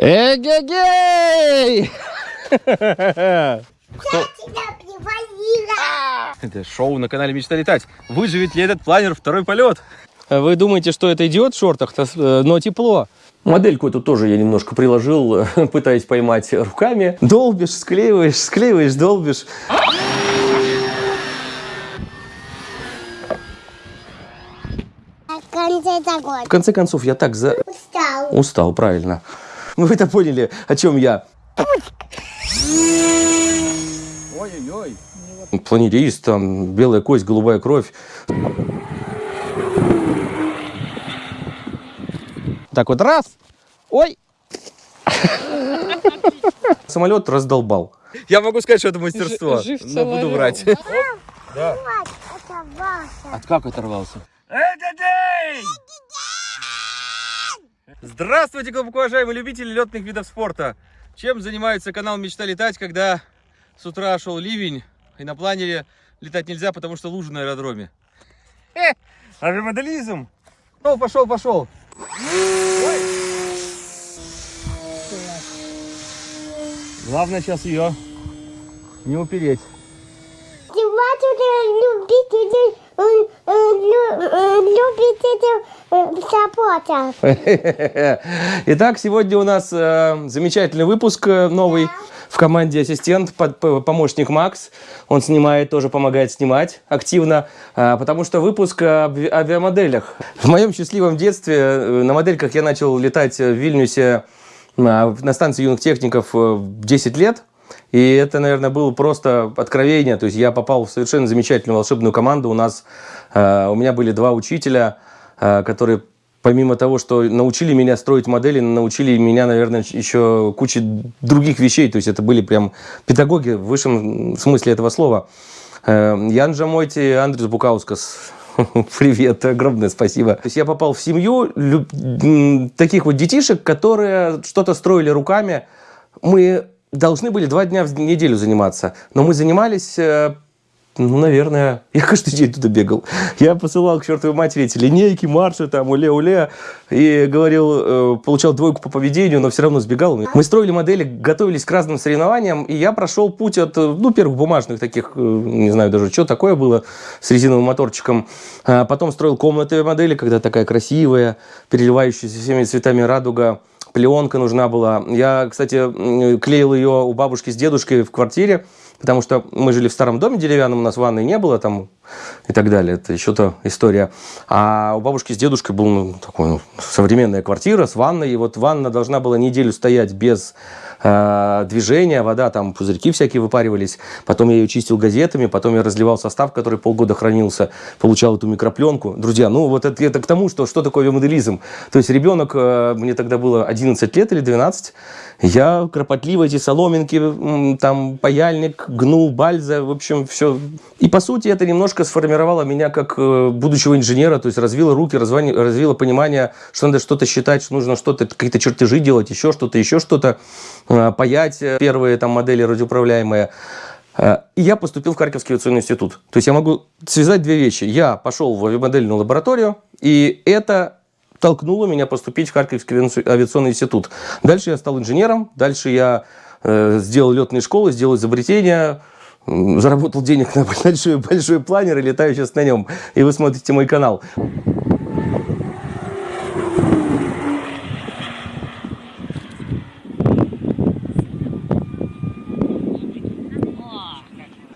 Эгегей! Я тебя привалила. Это шоу на канале Мечта летать. Выживет ли этот планер второй полет? Вы думаете, что это идиот в шортах, э, но тепло. Модельку эту тоже я немножко приложил, пытаясь поймать руками. Долбишь, склеиваешь, склеиваешь, долбишь. В конце такой. В конце концов, я так за... Устал. Устал, правильно. Вы это поняли, о чем я? Ой-ой-ой. Планерист, там, белая кость, голубая кровь. Так вот, раз. Ой. Самолет раздолбал. Я могу сказать, что это мастерство. Жив но буду врать. Это Вася. От как оторвался? Здравствуйте, глубоко уважаемые любители летных видов спорта. Чем занимается канал Мечта летать, когда с утра шел ливень, и на планере летать нельзя, потому что лужи на аэродроме? Э, авиамоделизм. Ну, пошел, пошел. Ой. Главное сейчас ее не упереть. Любитель, любитель саппорта. Итак, сегодня у нас э, замечательный выпуск э, новый в команде ассистент, помощник Макс. Он снимает, тоже помогает снимать активно, э, потому что выпуск ви- авиамоделях. В моем счастливом детстве на модельках я начал летать в Вильнюсе на, на станции юных техников э, в 10 лет. И это, наверное, было просто откровение. То есть я попал в совершенно замечательную волшебную команду. У нас, э, у меня были два учителя, э, которые помимо того, что научили меня строить модели, научили меня, наверное, еще куче других вещей. То есть это были прям педагоги в высшем смысле этого слова. Э, Ян Жамойти, Андрес Букаускас. Привет, огромное спасибо. То есть я попал в семью таких вот детишек, которые что-то строили руками. Мы должны были два дня в неделю заниматься, но мы занимались, э, ну, наверное, я каждый день туда бегал. Я посылал к чертовой матери эти линейки, марши, там, уле-уле, и говорил, э, получал двойку по поведению, но все равно сбегал. Мы строили модели, готовились к разным соревнованиям, и я прошел путь от, э, ну, первых бумажных таких, не знаю даже, что такое было, с резиновым моторчиком. А потом строил комнатные модели, когда такая красивая, переливающаяся всеми цветами радуга, пленка нужна была. Я, кстати, клеил ее у бабушки с дедушкой в квартире, потому что мы жили в старом доме деревянном, у нас ванной не было там и так далее. Это еще то история. А у бабушки с дедушкой была ну, такая ну, современная квартира с ванной. И вот ванна должна была неделю стоять без э, движения, вода, там пузырьки всякие выпаривались. Потом я ее чистил газетами, потом я разливал состав, который полгода хранился, получал эту микропленку. Друзья, ну вот это, это к тому, что, что такое авиамоделизм. То есть ребенок, э, мне тогда было 11 лет или 12, я кропотливо эти соломинки, там паяльник, гнул, бальза, в общем, все. И по сути это немножко сформировало меня как э, будущего инженера, то есть развило руки, развани- развило понимание, что надо что-то считать, что нужно что-то, какие-то чертежи делать, еще что-то, еще что-то, паять э, первые там модели радиоуправляемые. Э, И я поступил в Харьковский авиационный институт. То есть я могу связать две вещи. Я пошел в авиамодельную лабораторию, и это толкнуло меня поступить в Харьковский авиационный- институт. Дальше я стал инженером, дальше я э, сделал летные школы, сделал изобретения, м, заработал денег на большой, большой планер и летаю сейчас на нем. И вы смотрите мой канал.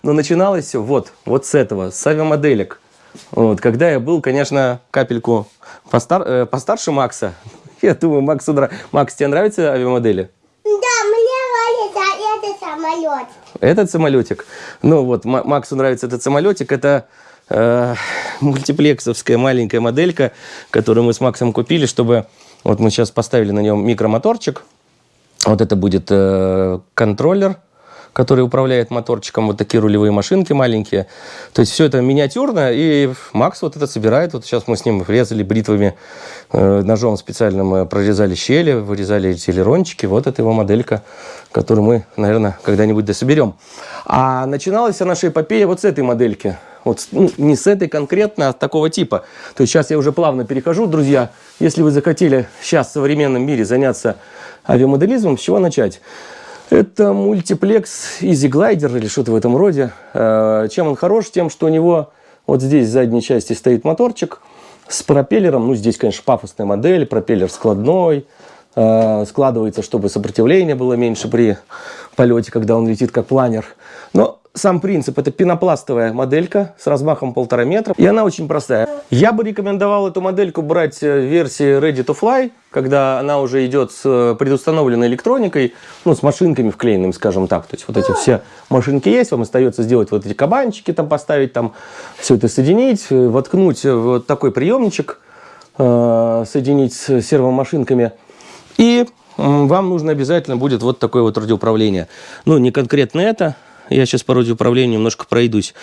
Но начиналось все вот, вот с этого, с авиамоделек. Вот, когда я был, конечно, капельку постар, э, постарше Макса. Я думаю, Максу нрав- Макс, тебе нравятся авиамодели? Да, мне нравится этот самолет. Этот самолетик. Ну вот, Ма- Максу нравится этот самолетик. Это э, мультиплексовская маленькая моделька, которую мы с Максом купили, чтобы... Вот мы сейчас поставили на нем микромоторчик. Вот это будет э, контроллер, который управляет моторчиком. Вот такие рулевые машинки маленькие. То есть все это миниатюрно. И Макс вот это собирает. Вот сейчас мы с ним резали бритвами, э, ножом специальным э, прорезали щели, вырезали эти элерончики. Вот это его моделька, которую мы, наверное, когда-нибудь дособерем. А начиналась вся наша эпопея вот с этой модельки. Вот ну, не с этой конкретно, а такого типа. То есть сейчас я уже плавно перехожу, друзья. Если вы захотели сейчас в современном мире заняться авиамоделизмом, с чего начать? Это мультиплекс Easy Glider или что-то в этом роде. Э, Чем он хорош? Тем, что у него вот здесь в задней части стоит моторчик с пропеллером. Ну, здесь, конечно, пафосная модель, пропеллер складной. Э, Складывается, чтобы сопротивление было меньше при полете, когда он летит как планер. Но сам принцип – это пенопластовая моделька с размахом полтора метра. И она очень простая. Я бы рекомендовал эту модельку брать э, в версии Ready to Fly, когда она уже идет с э, предустановленной электроникой, ну, с машинками вклеенными, скажем так. То есть вот эти все машинки есть, вам остается сделать вот эти кабанчики, там поставить, там все это соединить, э, воткнуть вот такой приемничек, соединить с сервомашинками. И вам нужно обязательно будет вот такое вот радиоуправление. Ну, не конкретно это. Я сейчас по радиоуправлению немножко пройдусь.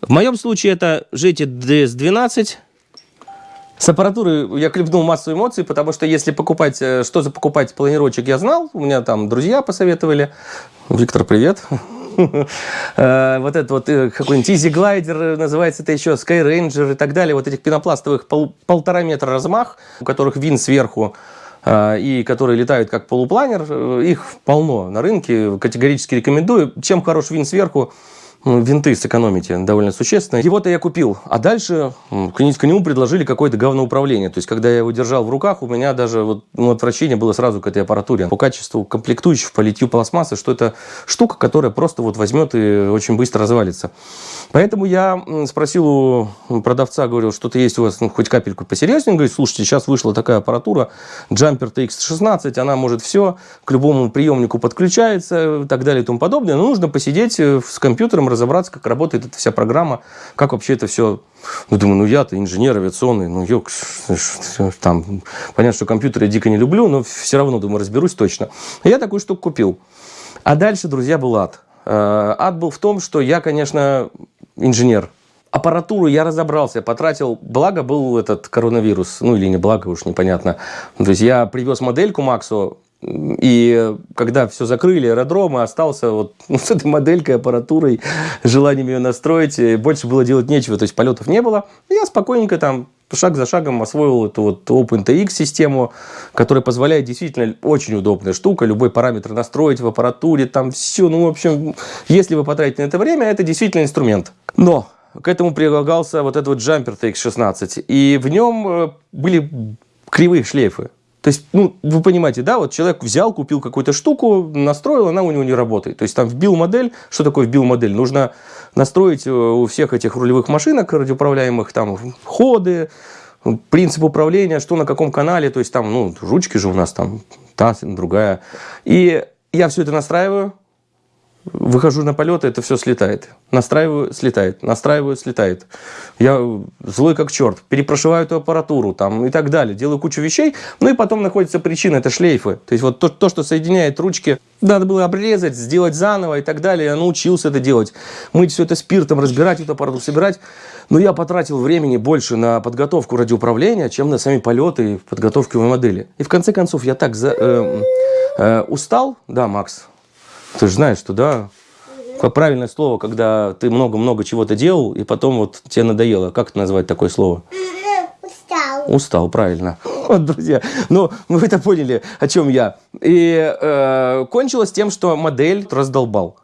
В моем случае это GT DS12. С аппаратуры я клепнул массу эмоций, потому что если покупать, э, что за покупать планировочек, я знал. У меня там друзья посоветовали. Виктор, привет. Э, Вот этот вот э, какой-нибудь Easy Glider, называется это еще Sky Ranger и так далее. Вот этих пенопластовых пол- полтора метра размах, у которых вин сверху и которые летают как полупланер, э, их полно на рынке, категорически рекомендую. Чем хорош вин сверху, винты сэкономите довольно существенно. Его-то я купил, а дальше к, не- к нему предложили какое-то говноуправление. То есть, когда я его держал в руках, у меня даже вот, ну, отвращение было сразу к этой аппаратуре. По качеству комплектующих, по литью пластмассы, что это штука, которая просто вот возьмет и очень быстро развалится. Поэтому я спросил у продавца, говорил, что-то есть у вас, ну, хоть капельку посерьезнее. Он говорит, слушайте, сейчас вышла такая аппаратура, Jumper TX16, она может все, к любому приемнику подключается и так далее и тому подобное. Но нужно посидеть э, с компьютером, разобраться, как работает эта вся программа, как вообще это все... Ну, думаю, ну я-то инженер авиационный, ну ёк, там, понятно, что компьютеры я дико не люблю, но все равно, думаю, разберусь точно. Я такую штуку купил. А дальше, друзья, был ад. Э, Ад был в том, что я, конечно, инженер. Аппаратуру я разобрался, потратил, благо был этот коронавирус, ну или не благо, уж непонятно. То есть я привез модельку Максу, и когда все закрыли, аэродромы, остался вот с этой моделькой, аппаратурой, желанием ее настроить, больше было делать нечего, то есть полетов не было. Я спокойненько там шаг за шагом освоил эту вот OpenTX систему, которая позволяет действительно очень удобная штука, любой параметр настроить в аппаратуре, там все, ну, в общем, если вы потратите на это время, это действительно инструмент. Но к этому прилагался вот этот вот джампер TX16, и в нем э, были кривые шлейфы. То есть, ну, вы понимаете, да, вот человек взял, купил какую-то штуку, настроил, она у него не работает. То есть, там вбил модель. Что такое вбил модель? Нужно настроить э, у всех этих рулевых машинок радиоуправляемых там ходы, принцип управления, что на каком канале. То есть, там, ну, ручки же у нас там, та, другая. И я все это настраиваю, выхожу на полет, это все слетает. Настраиваю, слетает. Настраиваю, слетает. Я злой как черт. Перепрошиваю эту аппаратуру там, и так далее. Делаю кучу вещей. Ну и потом находится причина, это шлейфы. То есть вот то, то, что соединяет ручки, надо было обрезать, сделать заново и так далее. Я научился это делать. Мыть все это спиртом, разбирать эту аппаратуру, собирать. Но я потратил времени больше на подготовку радиоуправления, чем на сами полеты и подготовку модели. И в конце концов я так за, э, э, устал. Да, Макс, ты же знаешь, что да, правильное слово, когда ты много-много чего-то делал, и потом вот тебе надоело. Как это назвать такое слово? Устал. Устал, правильно. Вот, друзья, ну, вы это поняли, о чем я. И э, кончилось тем, что модель раздолбал.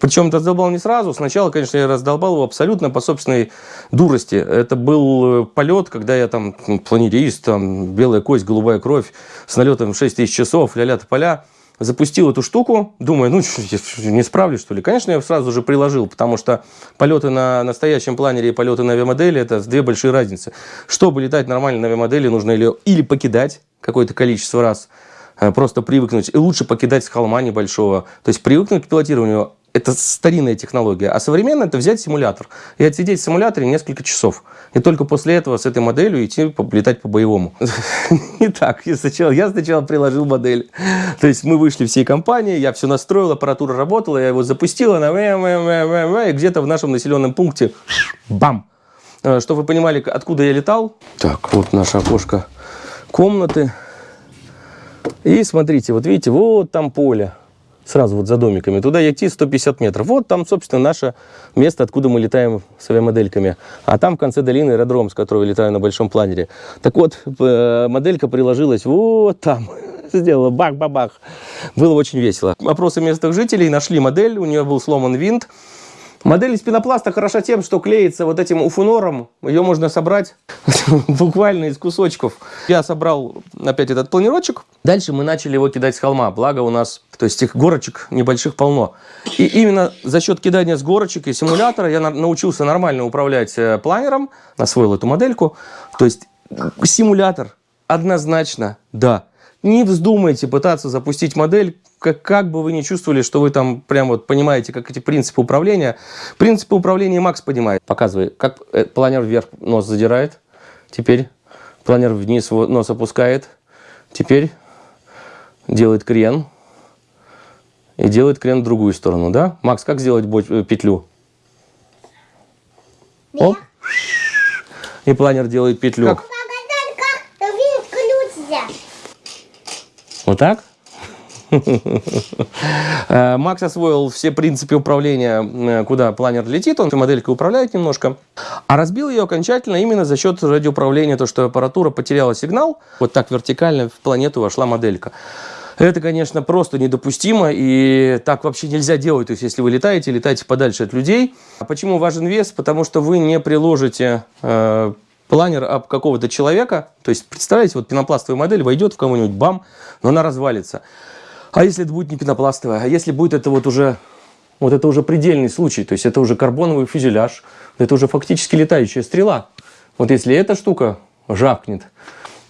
Причем раздолбал не сразу. Сначала, конечно, я раздолбал его абсолютно по собственной дурости. Это был э, полет, когда я там м, планерист, там белая кость, голубая кровь, с налетом 6 тысяч часов, ля-ля поля запустил эту штуку, думаю, ну, не справлюсь, что ли. Конечно, я сразу же приложил, потому что полеты на настоящем планере и полеты на авиамодели – это две большие разницы. Чтобы летать нормально на авиамодели, нужно или, или покидать какое-то количество раз, э, просто привыкнуть, и лучше покидать с холма небольшого. То есть привыкнуть к пилотированию – это старинная технология. А современная – это взять симулятор и отсидеть в симуляторе несколько часов. И только после этого с этой моделью идти летать по-боевому. Не так. Я сначала, я сначала приложил модель. То есть мы вышли всей компанией, я все настроил, аппаратура работала, я его запустил, она и где-то в нашем населенном пункте бам! Э, Чтобы вы понимали, откуда я летал. Так, вот наше окошко комнаты. И смотрите, вот видите, вот там поле. Сразу вот за домиками. Туда идти 150 метров. Вот там, собственно, наше место, откуда мы летаем с авиамодельками. А там в конце долины аэродром, с которого летаю на большом планере. Так вот, э, моделька приложилась вот там. Сделала бах-бабах. Было очень весело. Опросы местных жителей нашли модель, у нее был сломан винт. Модель из пенопласта хороша тем, что клеится вот этим уфунором. Ее можно собрать буквально из кусочков. Я собрал опять этот планировочек. Дальше мы начали его кидать с холма. Благо у нас, то есть их горочек небольших полно. И именно за счет кидания с горочек и симулятора я научился нормально управлять э, планером. Освоил эту модельку. То есть симулятор однозначно да. Не вздумайте пытаться запустить модель, как, как бы вы ни чувствовали, что вы там прям вот понимаете, как эти принципы управления. Принципы управления Макс понимает. Показывай, как э, планер вверх нос задирает. Теперь планер вниз нос опускает. Теперь делает крен. И делает крен в другую сторону, да? Макс, как сделать э, петлю? Оп. И планер делает петлю. Как? Вот так? Э, Макс освоил все принципы управления, э, куда планер летит, он моделькой управляет немножко. А разбил ее окончательно именно за счет радиоуправления, то, что аппаратура потеряла сигнал, вот так вертикально в планету вошла моделька. Это, конечно, просто недопустимо, и так вообще нельзя делать. То есть, если вы летаете, летайте подальше от людей. А почему важен вес? Потому что вы не приложите э, планер об какого-то человека, то есть, представляете, вот пенопластовая модель войдет в кого-нибудь, бам, но она развалится. А если это будет не пенопластовая, а если будет это вот уже, вот это уже предельный случай, то есть это уже карбоновый фюзеляж, это уже фактически летающая стрела. Вот если эта штука жахнет,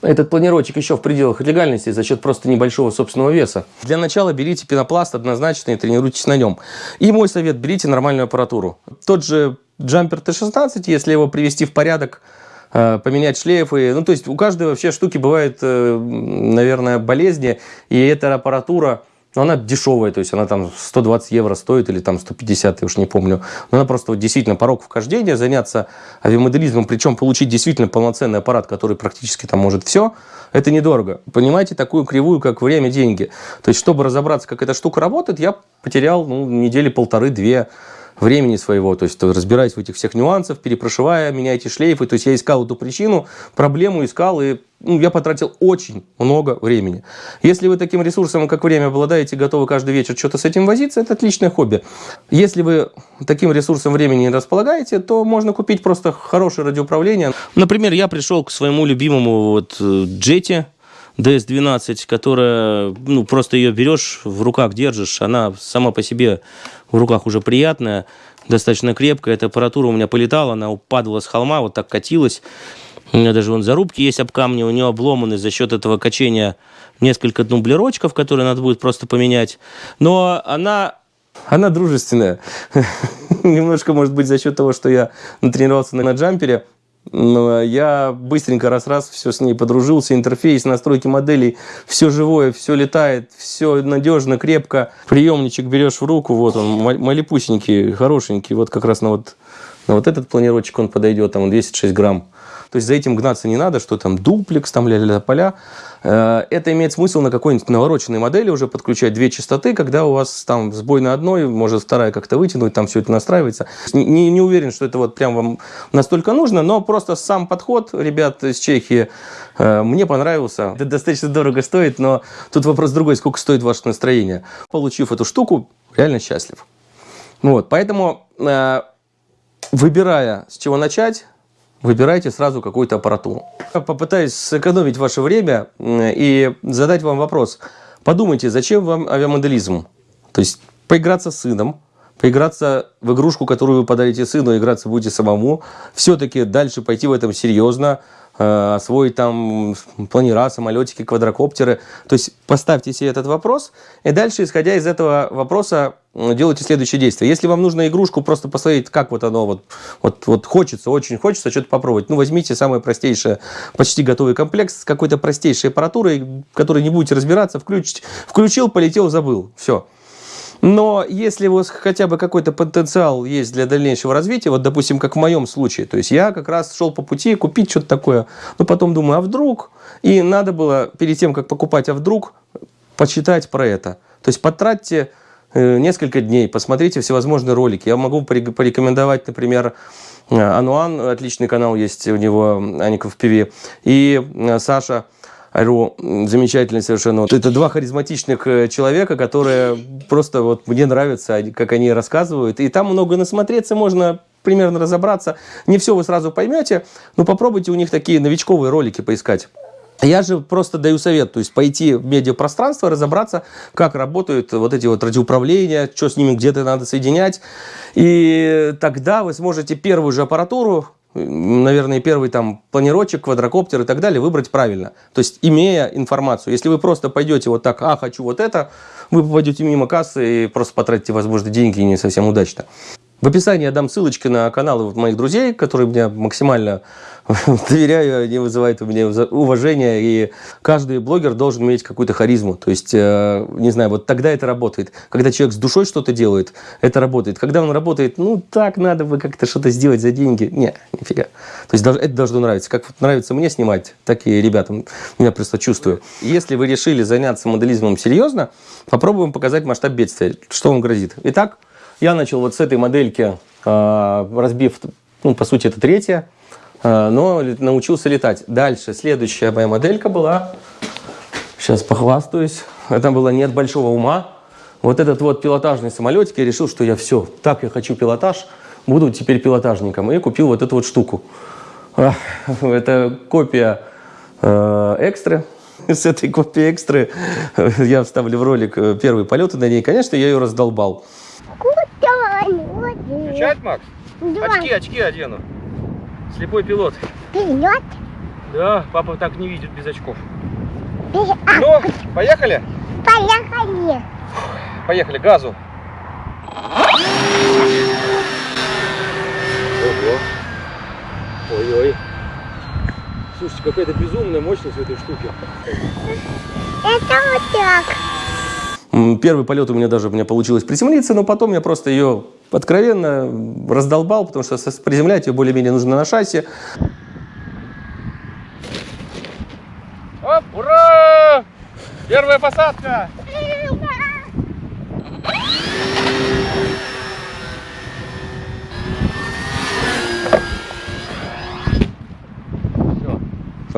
этот планировочек еще в пределах легальности за счет просто небольшого собственного веса. Для начала берите пенопласт однозначно и тренируйтесь на нем. И мой совет, берите нормальную аппаратуру. Тот же джампер Т-16, если его привести в порядок, поменять шлейфы. Ну, то есть у каждой вообще штуки бывает, э, наверное, болезни, и эта аппаратура, ну, она дешевая, то есть она там 120 евро стоит или там 150, я уж не помню. Но она просто вот действительно порог вхождения, заняться авиамоделизмом, причем получить действительно полноценный аппарат, который практически там может все, это недорого. Понимаете такую кривую, как время, деньги. То есть, чтобы разобраться, как эта штука работает, я потерял ну, недели полторы-две времени своего, то есть разбираясь в этих всех нюансах, перепрошивая, меняйте шлейфы. То есть я искал эту причину, проблему искал, и ну, я потратил очень много времени. Если вы таким ресурсом, как время, обладаете, готовы каждый вечер что-то с этим возиться, это отличное хобби. Если вы таким ресурсом времени не располагаете, то можно купить просто хорошее радиоуправление. Например, я пришел к своему любимому вот э, джете, DS12, которая, ну, просто ее берешь, в руках держишь, она сама по себе в руках уже приятная, достаточно крепкая. Эта аппаратура у меня полетала, она упадала с холма, вот так катилась. У меня даже вон зарубки есть об камне, у нее обломаны за счет этого качения несколько дублерочков, которые надо будет просто поменять. Но она она дружественная. Немножко, может быть, за счет того, что я натренировался на джампере. Но я быстренько раз-раз все с ней подружился, интерфейс, настройки моделей, все живое, все летает, все надежно, крепко. Приемничек берешь в руку, вот он, малепусенький, хорошенький, вот как раз на вот, на вот этот планировочек он подойдет, там он 206 грамм. То есть за этим гнаться не надо, что там дуплекс, там ля-ля поля. Э, это имеет смысл на какой-нибудь навороченной модели уже подключать две частоты, когда у вас там сбой на одной, может вторая как-то вытянуть, там все это настраивается. Не, не уверен, что это вот прям вам настолько нужно, но просто сам подход ребят из Чехии э, мне понравился. Это достаточно дорого стоит, но тут вопрос другой, сколько стоит ваше настроение. Получив эту штуку, реально счастлив. Вот, поэтому э, выбирая, с чего начать, выбирайте сразу какую-то аппаратуру. Попытаюсь сэкономить ваше время и задать вам вопрос. Подумайте, зачем вам авиамоделизм? То есть поиграться с сыном, поиграться в игрушку, которую вы подарите сыну, играться будете самому, все-таки дальше пойти в этом серьезно, освоить там планера, самолетики, квадрокоптеры. То есть поставьте себе этот вопрос, и дальше, исходя из этого вопроса, делайте следующее действие. Если вам нужно игрушку просто посмотреть, как вот оно вот, вот, вот хочется, очень хочется что-то попробовать, ну возьмите самый простейший, почти готовый комплект с какой-то простейшей аппаратурой, которой не будете разбираться, включить, включил, полетел, забыл, все. Но если у вас хотя бы какой-то потенциал есть для дальнейшего развития, вот, допустим, как в моем случае, то есть я как раз шел по пути купить что-то такое, но потом думаю, а вдруг? И надо было перед тем, как покупать, а вдруг, почитать про это. То есть потратьте э, несколько дней, посмотрите всевозможные ролики. Я могу порек- порекомендовать, например, э, Ануан, отличный канал есть у него, Аников ПВ, и э, Саша Ру, м, замечательный совершенно. Вот это два харизматичных э, человека, которые просто вот мне нравятся, как они рассказывают. И там много насмотреться можно, примерно разобраться. Не все вы сразу поймете, но попробуйте у них такие новичковые ролики поискать. Я же просто даю совет, то есть пойти в медиапространство, разобраться, как работают вот эти вот радиоуправления, что с ними где-то надо соединять. И тогда вы сможете первую же аппаратуру, наверное, первый там планировочек, квадрокоптер и так далее выбрать правильно. То есть имея информацию. Если вы просто пойдете вот так, а, хочу вот это, вы попадете мимо кассы и просто потратите, возможно, деньги не совсем удачно. В описании я дам ссылочки на каналы моих друзей, которые мне максимально доверяю, они вызывают у меня уважение, и каждый блогер должен иметь какую-то харизму. То есть, э, не знаю, вот тогда это работает. Когда человек с душой что-то делает, это работает. Когда он работает, ну, так надо бы как-то что-то сделать за деньги. Не, нифига. То есть, это должно нравиться. Как нравится мне снимать, так и ребятам. Я просто чувствую. Если вы решили заняться моделизмом серьезно, попробуем показать масштаб бедствия. Что вам грозит. Итак, я начал вот с этой модельки, э, разбив, ну, по сути, это третья, э, но научился летать. Дальше, следующая моя моделька была, сейчас похвастаюсь, это была «Нет большого ума». Вот этот вот пилотажный самолетик, я решил, что я все, так я хочу пилотаж, буду теперь пилотажником. И купил вот эту вот штуку. А, Это копия э, экстры. С этой копией экстры я вставлю в ролик э, первые полеты на ней. Конечно, я ее раздолбал. Включать, Макс? Два. Очки, очки одену. Слепой пилот. Вперед. Да, папа так не видит без очков. А, Ну, поехали? поехали. Поехали, газу. Ого. Ой-ой. Слушайте, какая-то безумная мощность в этой штуке. Это вот так. Первый полет у меня даже у меня получилось приземлиться, но потом я просто ее откровенно раздолбал, потому что приземлять ее более-менее нужно на шасси. Оп, ура! Первая посадка!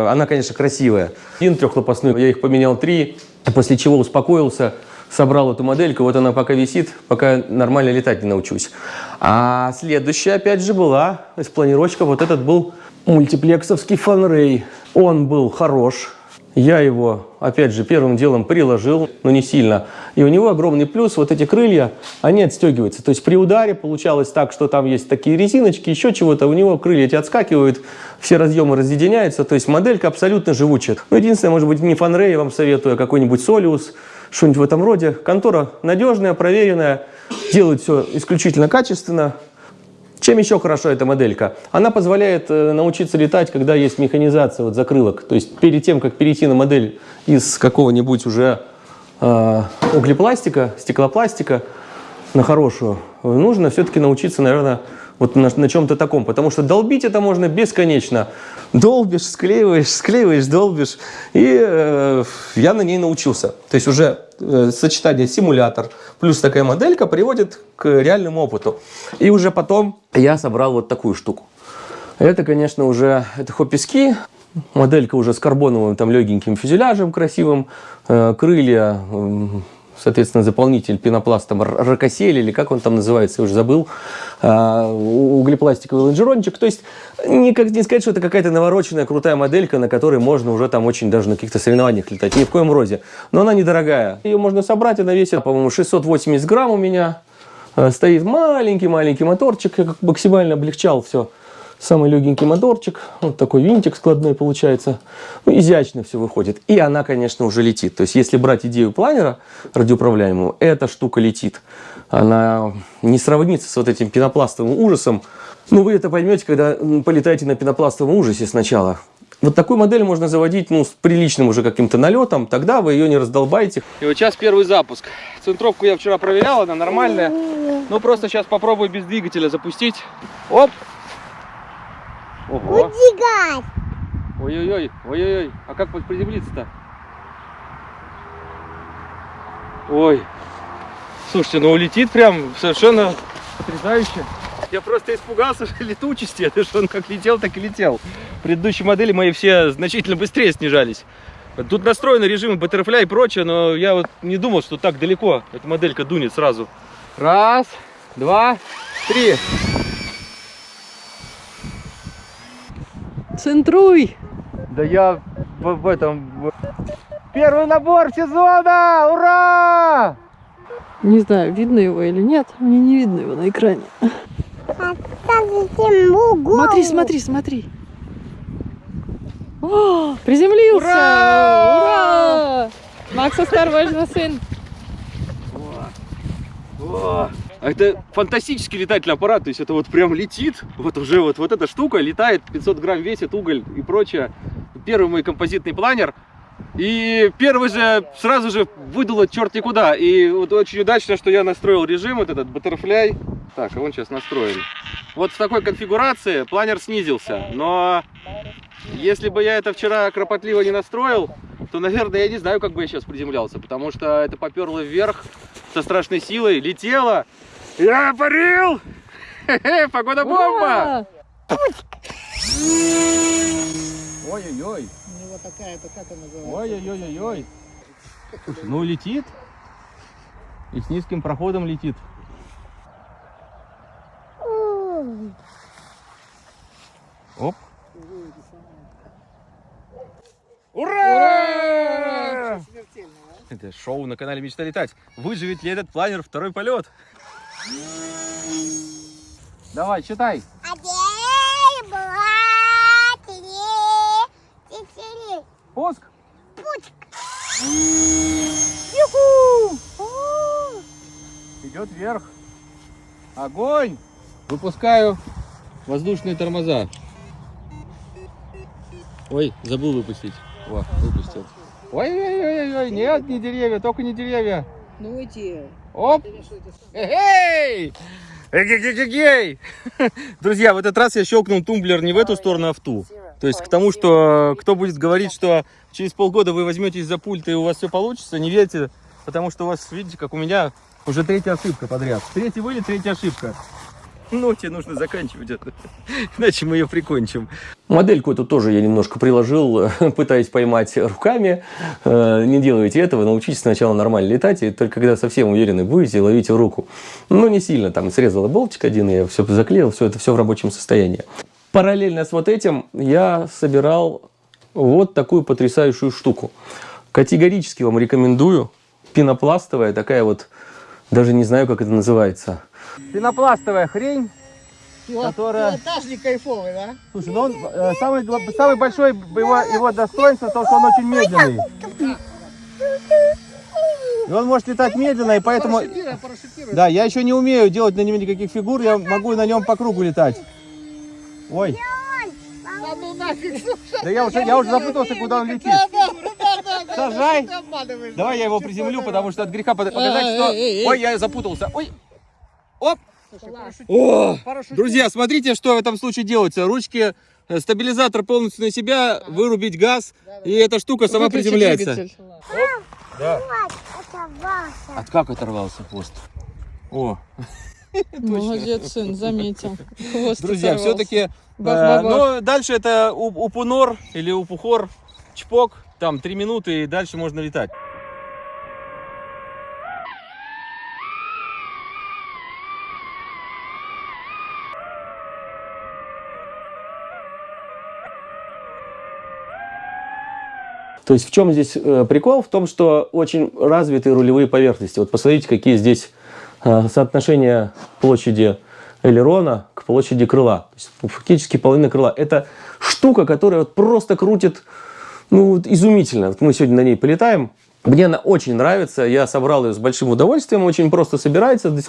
Она, конечно, красивая. Один трехлопастной, я их поменял три, после чего успокоился, собрал эту модельку, вот она пока висит, пока нормально летать не научусь. А следующая, опять же, была из планировочка, вот этот был мультиплексовский фанрей. Он был хорош, я его, опять же, первым делом приложил, но не сильно. И у него огромный плюс, вот эти крылья, они отстегиваются. То есть при ударе получалось так, что там есть такие резиночки, еще чего-то, у него крылья эти отскакивают, все разъемы разъединяются, то есть моделька абсолютно живучая. Ну, единственное, может быть, не фанрей, я вам советую, а какой-нибудь Солиус, что-нибудь в этом роде. Контора надежная, проверенная, делает все исключительно качественно, чем еще хорошо эта моделька? Она позволяет э, научиться летать, когда есть механизация вот закрылок. То есть перед тем, как перейти на модель из какого-нибудь уже э, углепластика, стеклопластика на хорошую, нужно все-таки научиться, наверное, вот на, на чем-то таком. Потому что долбить это можно бесконечно. Долбишь, склеиваешь, склеиваешь, долбишь. И э, я на ней научился. То есть уже э, сочетание симулятор плюс такая моделька приводит к реальному опыту. И уже потом я собрал вот такую штуку. Это, конечно, уже это хопписки. Моделька уже с карбоновым там легеньким фюзеляжем красивым. Э, крылья, м, соответственно, заполнитель пенопластом ракосель или как он там называется, я уже забыл. А, углепластиковый лонжерончик. То есть не, как, не сказать, что это какая-то навороченная крутая моделька, на которой можно уже там очень даже на каких-то соревнованиях летать. Ни в коем роде. Но она недорогая. Ее можно собрать, она весит, по-моему, 680 грамм у меня. Э, Стоит маленький-маленький моторчик, я максимально облегчал все. Самый легенький моторчик, вот такой винтик складной получается. Ну, изящно все выходит. И она, конечно, уже летит. То есть, если брать идею планера радиоуправляемого, эта штука летит. Она не сравнится с вот этим пенопластовым ужасом. Ну, вы это поймете, когда полетаете на пенопластовом ужасе ссначала. Вот такую модель можно заводить ну, с приличным уже каким-то налетом, тогда вы ее не раздолбаете. И вот сейчас первый запуск. Центровку я вчера проверял, она нормальная. Ну просто сейчас попробую без двигателя запустить. Оп! Ого! Ой-ой-ой, ой-ой-ой. А как приземлиться-то? Ой. Слушайте, ну улетит прям совершенно потрясающе. Я просто испугался летучести, это что он как летел, так и летел. Предыдущие модели мои все значительно быстрее снижались. Тут настроены режимы Butterfly и прочее, но я вот не думал, что так далеко эта моделька дунет сразу. Раз, два, три. Центруй! Да я в, в этом... Первый набор сезона! Ура! Не знаю, видно его или нет. Мне не видно его на экране. Смотри, смотри, смотри. О, приземлился! Ура! Ура! Макс, осторожно, сын. О, а это фантастический летательный аппарат, то есть это вот прям летит, вот уже вот, вот эта штука летает, 500 грамм весит, уголь и прочее. Первый мой композитный планер, и первый же сразу же выдало черт куда. И вот очень удачно, что я настроил режим, вот этот Butterfly. Так, а он сейчас настроен. Вот в такой конфигурации планер снизился, но если бы я это вчера кропотливо не настроил, то, наверное, я не знаю, как бы я сейчас приземлялся, потому что это поперло вверх со страшной силой, летело. Я парил! Хе-хе, Погода бомба! Ой-ой-ой. У него такая-то, как она называется? Ой-ой-ой-ой. Слушай, ну летит. И с низким проходом летит. Оп. Ура! Смертельно, а? Это шоу на канале Мечта летать. Выживет ли этот планер второй полет? Давай, читай. Четыре. Пуск. Идет вверх. Огонь! Выпускаю воздушные тормоза. Ой, забыл выпустить. О, выпустил. Ой-ой-ой-ой, нет, не деревья, только не деревья. Ну эти. Оп! Эй! Эгегегегей! Друзья, в этот раз я щелкнул тумблер не в эту сторону, а в ту. То есть к тому, что кто будет говорить, что через полгода вы возьметесь за пульт и у вас все получится, не верьте, потому что у вас, видите, как у меня, уже третья ошибка подряд. Третий вылет, третья ошибка. Ну, тебе нужно заканчивать это, иначе мы ее прикончим. Модельку эту тоже я немножко приложил, пытаясь поймать руками. Э, Не делайте этого, научитесь сначала нормально летать, и только когда совсем уверены будете, ловите руку. Ну, не сильно, там срезала болтик один, я все заклеил, все это все в рабочем состоянии. Параллельно с вот этим я собирал вот такую потрясающую штуку. Категорически вам рекомендую. Пенопластовая такая вот, даже не знаю, как это называется. Пенопластовая хрень. Пилот- Которая- Пилотажник кайфовый, да? Слушай, ну он э, самый, самый большой его, его достоинство, то, что он очень медленный. И он может летать медленно, и поэтому... Парашютируй, парашютируй. Да, я еще не умею делать на нем никаких фигур, я могу на нем по кругу летать. Ой, Да ну нафиг, слушай. да я уже, я уже запутался, куда он летит. Сажай. Давай я его приземлю, потому что от греха показать, что... Эй, эй. Ой, я запутался. Ой, оп. Слушай, О, друзья, смотрите, что в этом случае делается. Ручки, э, стабилизатор полностью на себя, вырубить газ, и эта штука сама Выключи приземляется. двигатель. Да. От как оторвался хвост? О, Молодец, сын, заметил. Хвост друзья, все-таки... Бах-бах-бах. ну, дальше это у- упунор или упухор, чпок, там три минуты, и дальше можно летать. То есть в чем здесь э, прикол? В том, что очень развитые рулевые поверхности. Вот посмотрите, какие здесь э, соотношения площади элерона к площади крыла. То есть, ну, фактически половина крыла. Это штука, которая вот просто крутит ну, вот изумительно. Вот мы сегодня на ней полетаем. Мне она очень нравится, я собрал ее с большим удовольствием, очень просто собирается, здесь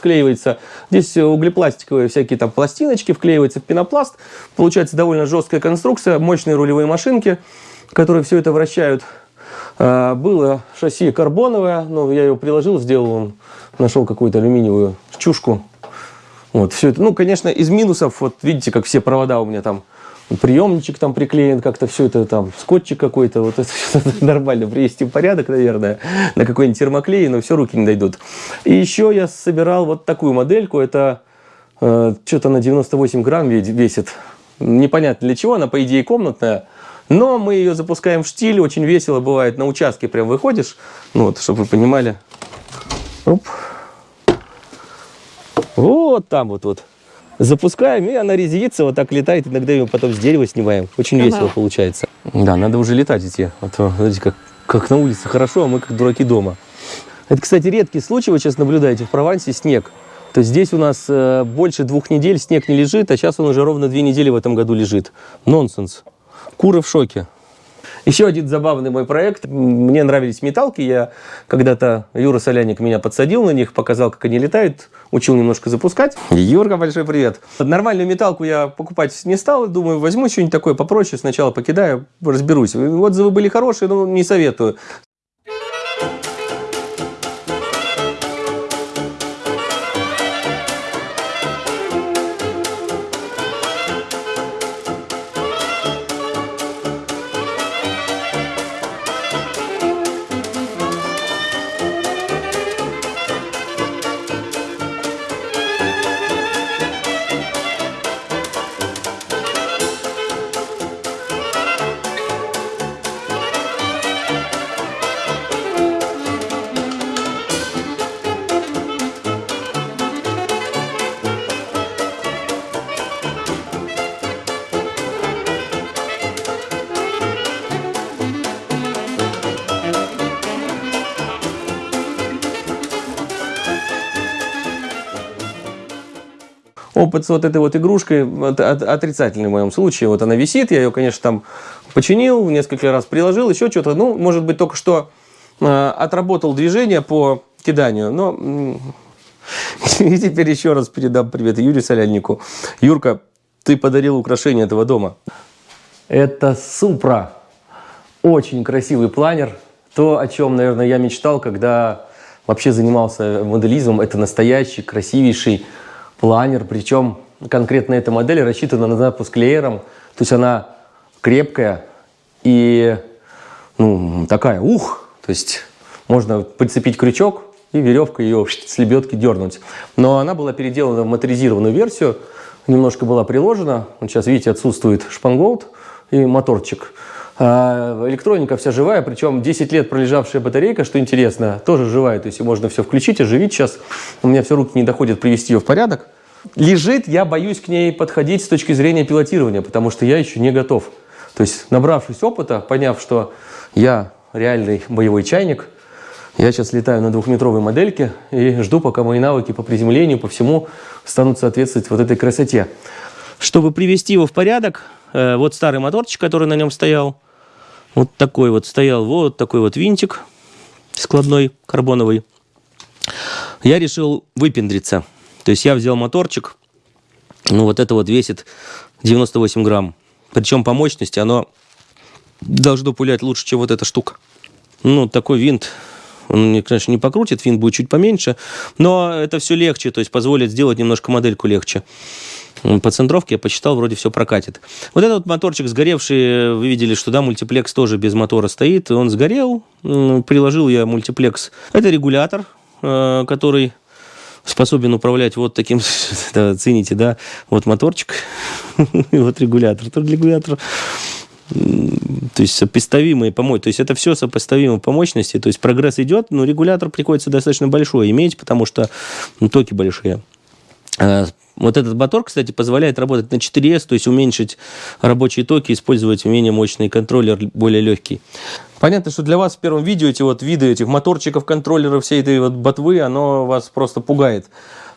здесь углепластиковые всякие там пластиночки, вклеивается в пенопласт, получается довольно жесткая конструкция, мощные рулевые машинки, которые все это вращают. А, Было шасси карбоновое, но я его приложил, сделал, нашел какую-то алюминиевую чушку. Вот, все это, ну, конечно, из минусов, вот видите, как все провода у меня там приемничек там приклеен, как-то все это там, скотчик какой-то, вот это всё нормально привести в порядок, наверное, на какой-нибудь термоклей, но все руки не дойдут. И еще я собирал вот такую модельку, это э, что-то на 98 грамм ве- весит, непонятно для чего, она по идее комнатная, но мы ее запускаем в штиль, очень весело бывает, на участке прям выходишь, ну вот, чтобы вы понимали. Оп. Вот там вот вот. Запускаем, и она резится, вот так летает, иногда ее потом с дерева снимаем. Очень Ага. весело получается. Да, надо уже летать идти. А то, смотрите, как, как на улице хорошо, а мы как дураки дома. Это, кстати, редкий случай, вы сейчас наблюдаете, в Провансе снег. То есть здесь у нас э, больше двух недель снег не лежит, а сейчас он уже ровно две недели в этом году лежит. Нонсенс. Куры в шоке. Еще один забавный мой проект. Мне нравились металки. Я когда-то, Юра Соляник меня подсадил на них, показал, как они летают, учил немножко запускать. Юрка, большой привет. Нормальную металку я покупать не стал. Думаю, возьму что-нибудь такое попроще, сначала покидаю, разберусь. Отзывы были хорошие, но не советую. Опыт с вот этой вот игрушкой от- от- отрицательный в моем случае. Вот она висит, я ее, конечно, там починил, несколько раз приложил, еще что-то. Ну, может быть, только что э, отработал движение по киданию, но... И теперь еще раз передам привет Юрию Соляльнику. Юрка, ты подарил украшение этого дома. Это Супра. Очень красивый планер. То, о чем, наверное, я мечтал, когда вообще занимался моделизмом. Это настоящий, красивейший планер. Причем конкретно эта модель рассчитана на запуск леером. То есть она крепкая и ну, такая, ух! То есть можно прицепить крючок и веревкой ее с лебедки дернуть. Но она была переделана в моторизированную версию, немножко была приложена. Вот сейчас, видите, отсутствует шпангоут и моторчик. А электроника вся живая, причем 10 лет пролежавшая батарейка, что интересно, тоже живая. То есть можно все включить, оживить. Сейчас у меня все руки не доходят привести ее в порядок. Лежит, я боюсь к ней подходить с точки зрения пилотирования, потому что я еще не готов. То есть, набравшись опыта, поняв, что я реальный боевой чайник, я сейчас летаю на двухметровой модельке и жду, пока мои навыки по приземлению, по всему станут соответствовать вот этой красоте. Чтобы привести его в порядок, э, вот старый моторчик, который на нем стоял, вот такой вот стоял, вот такой вот винтик складной, карбоновый. Я решил выпендриться. То есть я взял моторчик, ну вот это вот весит 98 грамм. Причем по мощности оно должно пулять лучше, чем вот эта штука. Ну, такой винт, он, конечно, не покрутит, винт будет чуть поменьше, но это все легче, то есть позволит сделать немножко модельку легче. По центровке я посчитал, вроде все прокатит. Вот этот моторчик сгоревший, вы видели, что да, мультиплекс тоже без мотора стоит, он сгорел, приложил я мультиплекс. Это регулятор, э, который способен управлять вот таким, да, цените, да, вот моторчик, вот регулятор. Тут регулятор то есть сопоставимые по. То есть это все сопоставимо по мощности. То есть прогресс идет, но регулятор приходится достаточно большой иметь, потому что ну, токи большие. Вот этот мотор, кстати, позволяет работать на 4S, то есть уменьшить рабочие токи, использовать менее мощный контроллер, более легкий. Понятно, что для вас в первом видео эти вот виды этих моторчиков, контроллеров, всей этой вот ботвы, оно вас просто пугает.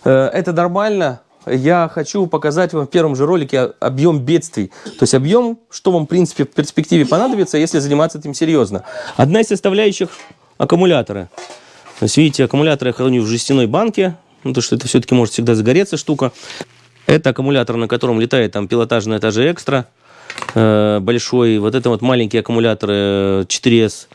Э, Это нормально. Я хочу показать вам в первом же ролике объем бедствий. То есть объем, что вам, в принципе, в перспективе понадобится, если заниматься этим серьезно. Одна из составляющих – аккумуляторы. То есть, видите, аккумулятор я храню в жестяной банке, ну, потому что это все-таки может всегда загореться штука. Это аккумулятор, на котором летает там пилотажный этаже экстра э, большой. Вот это вот маленькие аккумуляторы э, 4S,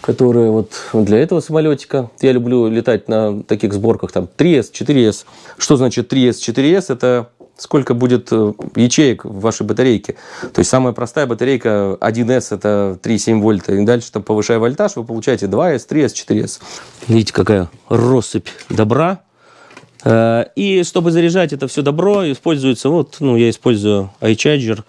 которые вот для этого самолетика. Я люблю летать на таких сборках, там 3S, 4S. Что значит 3S, 4S? Это сколько будет э, ячеек в вашей батарейке. То есть самая простая батарейка 1С это 3,7 вольта. И дальше, там, повышая вольтаж, вы получаете 2С, 3С, 4С. Видите, какая россыпь добра. Э, И чтобы заряжать это все добро, используется, вот, ну, я использую iCharger.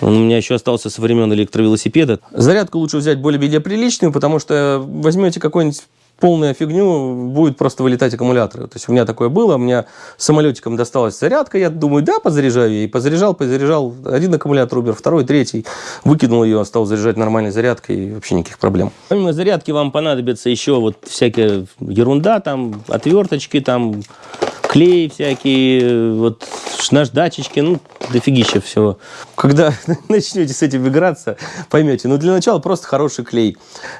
Он у меня еще остался со времен электровелосипеда. Зарядку лучше взять более-менее приличную, потому что возьмете какой-нибудь полную фигню, будет просто вылетать аккумуляторы. То есть у меня такое было, у меня самолетиком досталась зарядка, я думаю, да, позаряжаю ей. Позаряжал, позаряжал, один аккумулятор убер, второй, третий. Выкинул ее, стал заряжать нормальной зарядкой, и вообще никаких проблем. Помимо зарядки вам понадобится еще вот всякая ерунда, там, отверточки, там, клей всякие, вот наждачечки, ну, дофигища всего. Когда начнете с этим играться, поймете. Ну, для начала просто хороший клей.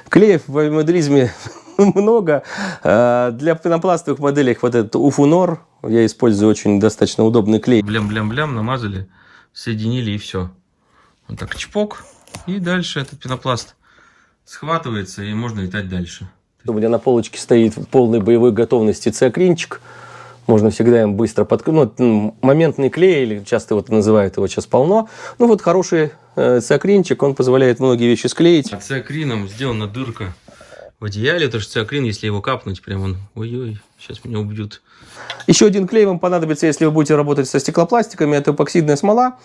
Клеев в моделизме много. А, Для пенопластовых моделей вот этот Уфунор, я использую очень достаточно удобный клей. Блям-блям-блям, намазали, соединили и все. Вот так чпок, и дальше этот пенопласт схватывается, и можно летать дальше. У меня на полочке стоит в полной боевой готовности циакринчик. Можно всегда им быстро под... Ну, моментный клей, или часто вот называют его сейчас полно. Ну вот хороший э, циакринчик, он позволяет многие вещи склеить. Циакрином сделана дырка в одеяле, потому что циакрин, если его капнуть, прям он, ой-ой, сейчас меня убьют. Еще один клей вам понадобится, если вы будете работать со стеклопластиками, это эпоксидная смола.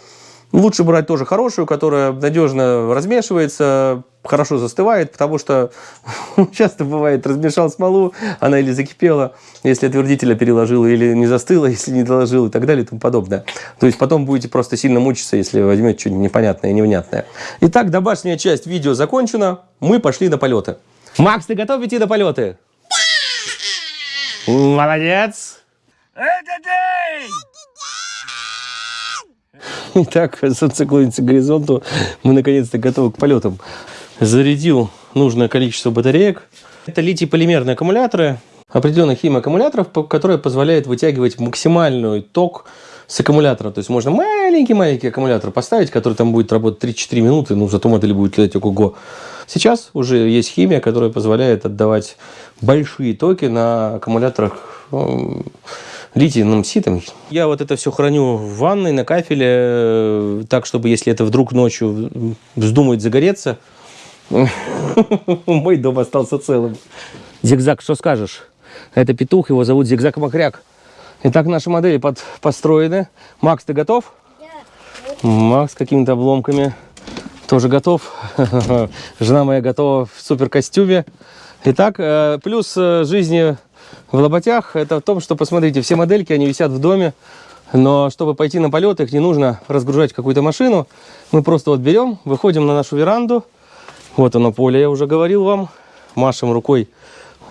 Лучше брать тоже хорошую, которая надежно размешивается, хорошо застывает, потому что часто бывает, размешал смолу, она или закипела, если отвердителя переложил, или не застыла, если не доложил и так далее и тому подобное. То есть потом будете просто сильно мучиться, если возьмете что-нибудь непонятное и невнятное. Итак, домашняя часть видео закончена, мы пошли на полеты. Макс, ты готов идти на полеты? Молодец! Итак, солнце клонится к горизонту. Мы наконец-то готовы к полетам. Зарядил нужное количество батареек. Это литий-полимерные аккумуляторы, определенных химиаккумуляторов, по- которые позволяют вытягивать максимальный ток с аккумулятора. То есть можно маленький-маленький аккумулятор поставить, который там будет работать 3-4 минуты, ну зато модель будет летать ого-го. Сейчас уже есть химия, которая позволяет отдавать большие токи на аккумуляторах эм, литиевым ситом. Я вот это все храню в ванной, на кафеле, э, так, чтобы если это вдруг ночью вздумает загореться, мой дом остался целым. Зигзаг, что скажешь? Это петух, его зовут Зигзаг Макряк. Итак, наши модели под, построены. Макс, ты готов? Макс с какими-то обломками тоже готов. Жена моя готова в супер костюме. Итак, э, плюс э, жизни в лоботях это в том, что, посмотрите, все модельки, они висят в доме, но чтобы пойти на полет, их не нужно разгружать какую-то машину. Мы просто вот берем, выходим на нашу веранду. Вот оно поле, я уже говорил вам. Машем рукой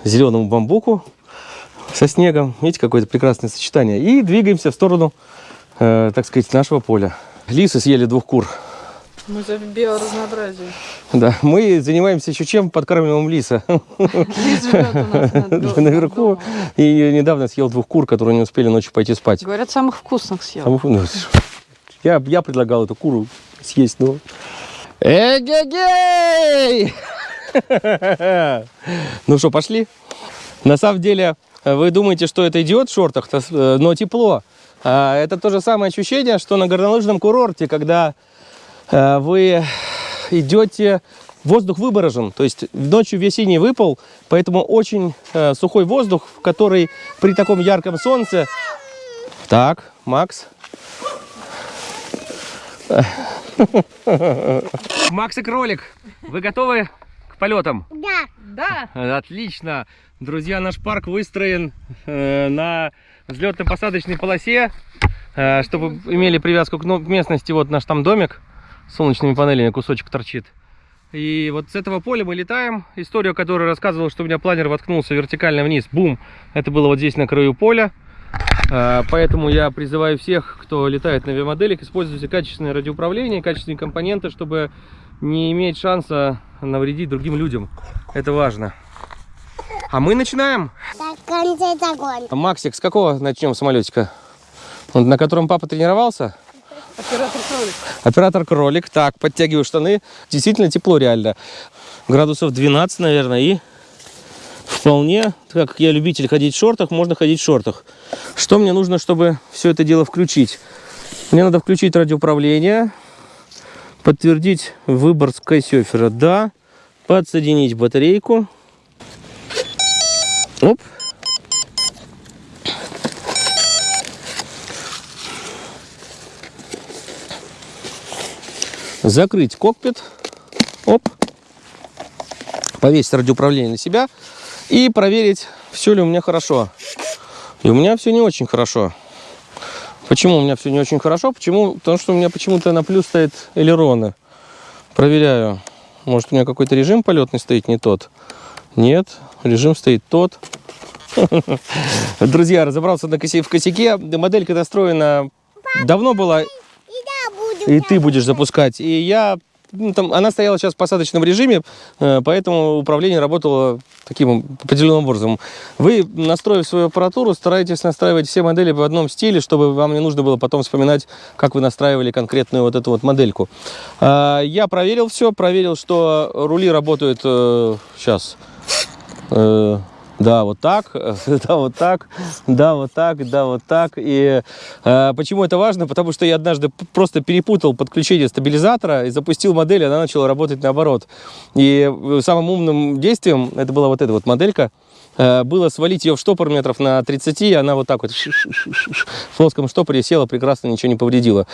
зеленому бамбуку со снегом. Видите, какое-то прекрасное сочетание. И двигаемся в сторону, э, так сказать, нашего поля. Лисы съели двух кур. Мы за биоразнообразие. Да, мы занимаемся еще чем? Подкармливаем лиса. Лис живет у нас Наверху. И недавно съел двух кур, которые не успели ночью пойти спать. Говорят, самых вкусных съел. Саму- ну, Я, я предлагал эту куру съесть, но... Эгегей! Ну что, пошли? На самом деле, вы думаете, что это идиот в шортах, э, но тепло. А Это то же самое ощущение, что на горнолыжном курорте, когда вы идете, воздух выборожен, то есть ночью весенний выпал, поэтому очень э, сухой воздух, который при таком ярком солнце... Так, Макс. Макс и кролик, вы готовы к полетам? Да. Да. Отлично. Друзья, наш парк выстроен э, на взлетно-посадочной полосе, э, чтобы имели привязку к, ну, к местности. Вот наш там домик солнечными панелями, кусочек торчит. И вот с этого поля мы летаем. Историю, которую рассказывал, что у меня планер воткнулся вертикально вниз. Бум! Это было вот здесь на краю поля. Э, Поэтому я призываю всех, кто летает на авиамоделях, используйте качественное радиоуправление, качественные компоненты, чтобы не иметь шанса навредить другим людям. Это важно. А мы начинаем. Максик, с какого начнем самолетика? На котором папа тренировался? Оператор кролик. Оператор кролик. Так, подтягиваю штаны. Действительно тепло реально. Градусов 12, наверное, и вполне, так как я любитель ходить в шортах, можно ходить в шортах. Что мне нужно, чтобы все это дело включить? Мне надо включить радиоуправление, подтвердить выбор скайсерфера. Да. Подсоединить батарейку. Оп. Закрыть кокпит. Оп. Повесить радиоуправление на себя. И проверить, все ли у меня хорошо. И у меня все не очень хорошо. Почему у меня все не очень хорошо? Почему? Потому что у меня почему-то на плюс стоит элероны. Проверяю. Может, у меня какой-то режим полетный стоит не тот? Нет, режим стоит тот. Друзья, разобрался в косяке. Моделька настроена давно была, И ты будешь запускать. И я... ну, там, она стояла сейчас в посадочном режиме, э, поэтому управление работало таким определенным образом. Вы, настроив свою аппаратуру, стараетесь настраивать все модели в одном стиле, чтобы вам не нужно было потом вспоминать, как вы настраивали конкретную вот эту вот модельку. А, Я проверил все, проверил, что рули работают сейчас. Да, вот так, да, вот так, да, вот так, да, вот так. И э, почему это важно? Потому что я однажды просто перепутал подключение стабилизатора и запустил модель, и она начала работать наоборот. И э, самым умным действием, это была вот эта вот моделька, э, было свалить ее в штопор метров на 30, и она вот так вот в плоском штопоре села, прекрасно, ничего не повредила.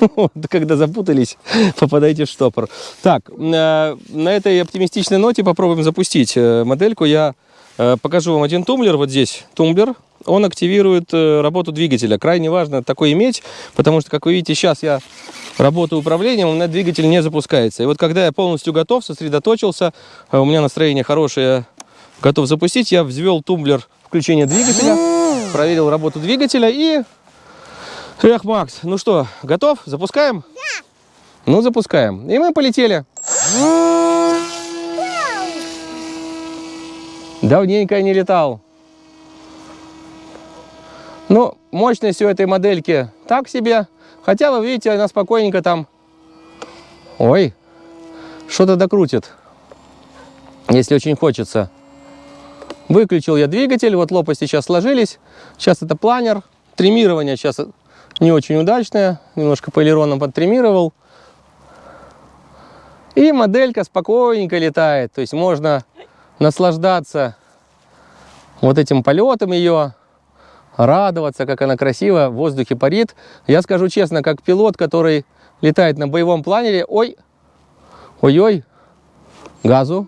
Когда запутались, попадаете в штопор. Так, э, на этой оптимистичной ноте попробуем запустить э, модельку. Я Э, Покажу вам один тумблер, вот здесь тумблер. Он активирует э, работу двигателя. Крайне важно такой иметь, потому что, как вы видите, сейчас я работаю управлением, у меня двигатель не запускается. И вот когда я полностью готов, сосредоточился, э, у меня настроение хорошее, готов запустить, я взвел тумблер включения двигателя, проверил работу двигателя и... Эх, Макс, ну что, готов? Запускаем? Да. Ну, запускаем. И мы полетели. Давненько я не летал. Ну, мощность у этой модельки так себе. Хотя, вы видите, она спокойненько там... Ой, что-то докрутит. Если очень хочется. Выключил я двигатель, вот лопасти сейчас сложились. Сейчас это планер. Тримирование сейчас не очень удачное. Немножко по элеронам подтримировал. И моделька спокойненько летает. То есть можно наслаждаться вот этим полетом ее, радоваться, как она красиво в воздухе парит. Я скажу честно, как пилот, который летает на боевом планере, ой, ой-ой, газу.